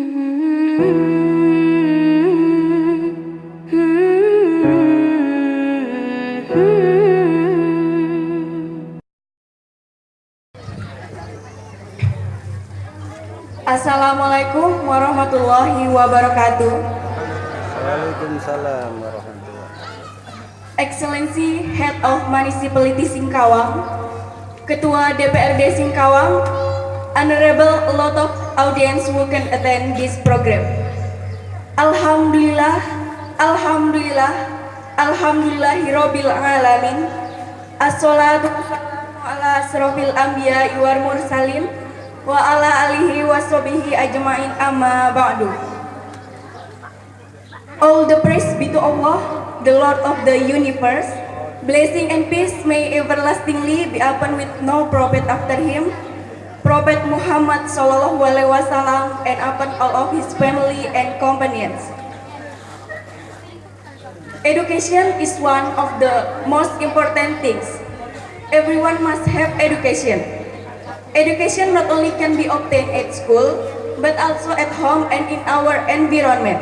Assalamualaikum warahmatullahi wabarakatuh. Waalaikumsalam warahmatullahi Excellency Head of Municipality Singkawang, Ketua DPRD Singkawang, Honorable a lot of audience who can attend this program. Alhamdulillah, Alhamdulillah, Alhamdulillahirabbil alamin. Assalatu ala asrofil anbiya wal mursalin wa ala alihi wa sahbihi ajmain amma ba'du. All the praise be to Allah, the Lord of the universe. Blessing and peace may everlastingly be upon with no prophet after him. Prophet Muhammad Sallallahu Alaihi Wasallam and upon all of his family and companions. Education is one of the most important things. Everyone must have education. Education not only can be obtained at school, but also at home and in our environment.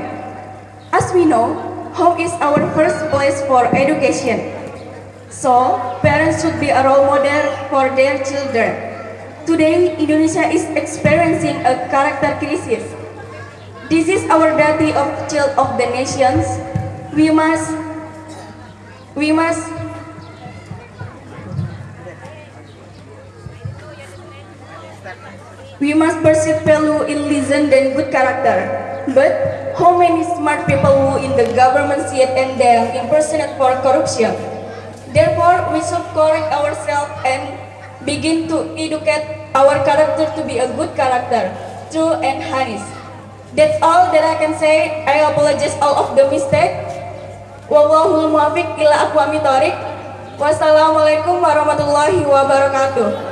As we know, home is our first place for education. So, parents should be a role model for their children. Today, Indonesia is experiencing a character crisis. This is our duty of child of the nations. We must, we must We must pursue value in listen and good character. But how many smart people who in the government see it and then impersonate for corruption? Therefore, we should correct ourselves and begin to educate our character to be a good character, true and honest. That's all that I can say. I apologize all of the mistake. Wallahul muwafiq ila aqwamit. Wassalamualaikum warahmatullahi wabarakatuh.